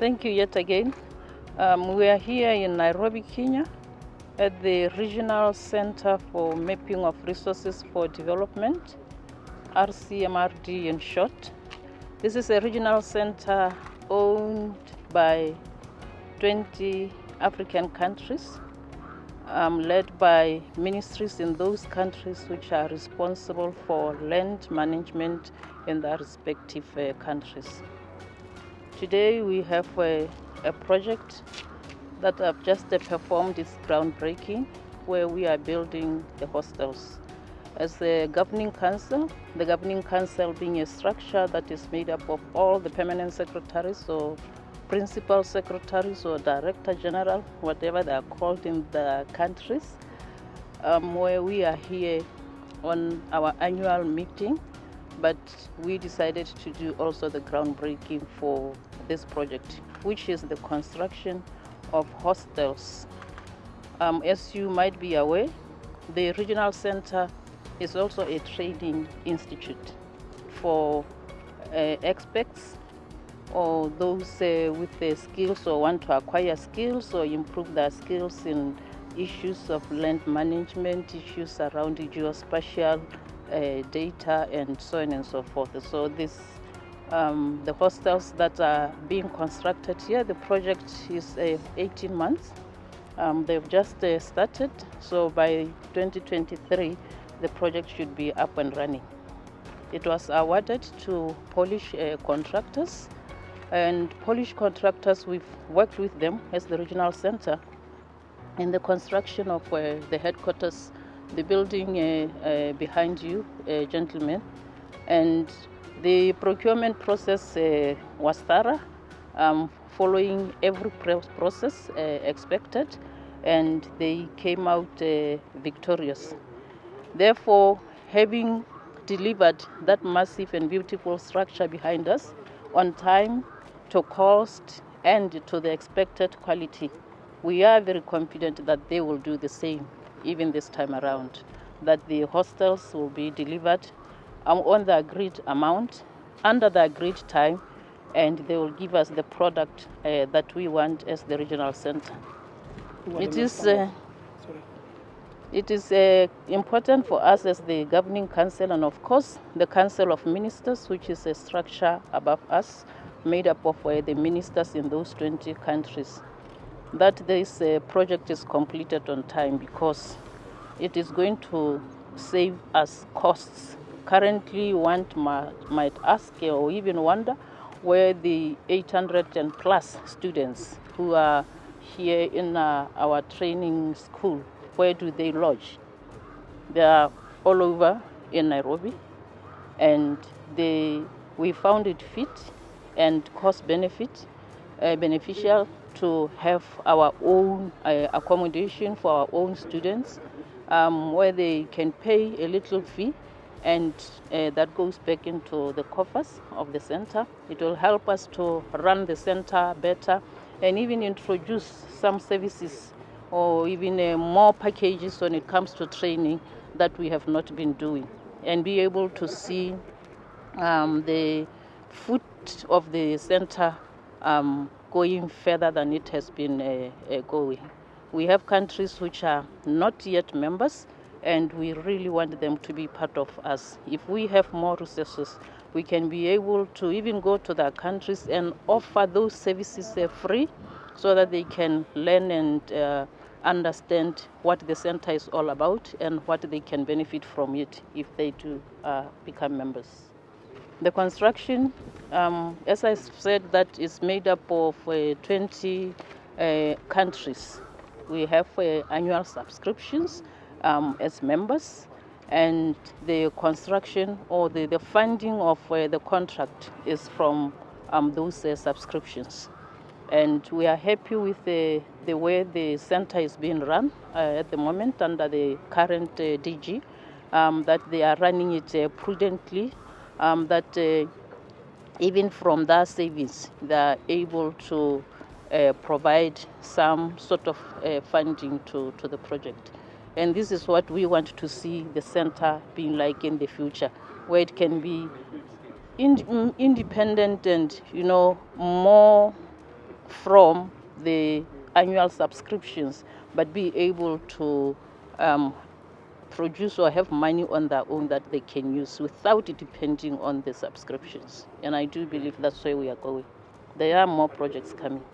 Thank you yet again. Um, we are here in Nairobi, Kenya, at the Regional Center for Mapping of Resources for Development, RCMRD in short. This is a regional center owned by 20 African countries, um, led by ministries in those countries which are responsible for land management in their respective uh, countries. Today we have a, a project that I've just performed its groundbreaking where we are building the hostels. As the governing council, the governing council being a structure that is made up of all the permanent secretaries or principal secretaries or director general, whatever they are called in the countries, um, where we are here on our annual meeting, but we decided to do also the groundbreaking for this project, which is the construction of hostels. Um, as you might be aware, the regional center is also a training institute for uh, experts or those uh, with the skills or want to acquire skills or improve their skills in issues of land management, issues around geospatial uh, data, and so on and so forth. So this um, the hostels that are being constructed here. The project is uh, 18 months. Um, they've just uh, started, so by 2023, the project should be up and running. It was awarded to Polish uh, contractors, and Polish contractors, we've worked with them as the regional center in the construction of uh, the headquarters, the building uh, uh, behind you, gentlemen, and the procurement process uh, was thorough, um, following every process uh, expected, and they came out uh, victorious. Therefore, having delivered that massive and beautiful structure behind us on time, to cost, and to the expected quality, we are very confident that they will do the same even this time around, that the hostels will be delivered on the agreed amount under the agreed time and they will give us the product uh, that we want as the regional center. It is, uh, it is uh, important for us as the governing council and of course the council of ministers which is a structure above us made up of the ministers in those 20 countries. That this uh, project is completed on time because it is going to save us costs Currently, one might ask or even wonder where the 800 and plus students who are here in uh, our training school, where do they lodge? They are all over in Nairobi, and they, we found it fit and cost benefit uh, beneficial to have our own uh, accommodation for our own students, um, where they can pay a little fee and uh, that goes back into the coffers of the center. It will help us to run the center better and even introduce some services or even uh, more packages when it comes to training that we have not been doing and be able to see um, the foot of the center um, going further than it has been uh, uh going. We have countries which are not yet members and we really want them to be part of us. If we have more resources, we can be able to even go to their countries and offer those services uh, free so that they can learn and uh, understand what the center is all about and what they can benefit from it if they do uh, become members. The construction, um, as I said, that is made up of uh, 20 uh, countries. We have uh, annual subscriptions um, as members and the construction or the, the funding of uh, the contract is from um, those uh, subscriptions. And we are happy with the, the way the center is being run uh, at the moment under the current uh, DG, um, that they are running it uh, prudently, um, that uh, even from their savings, they are able to provide some sort of funding to, to the project. And this is what we want to see the center being like in the future, where it can be in, independent and, you know, more from the annual subscriptions, but be able to um, produce or have money on their own that they can use without depending on the subscriptions. And I do believe that's where we are going. There are more projects coming.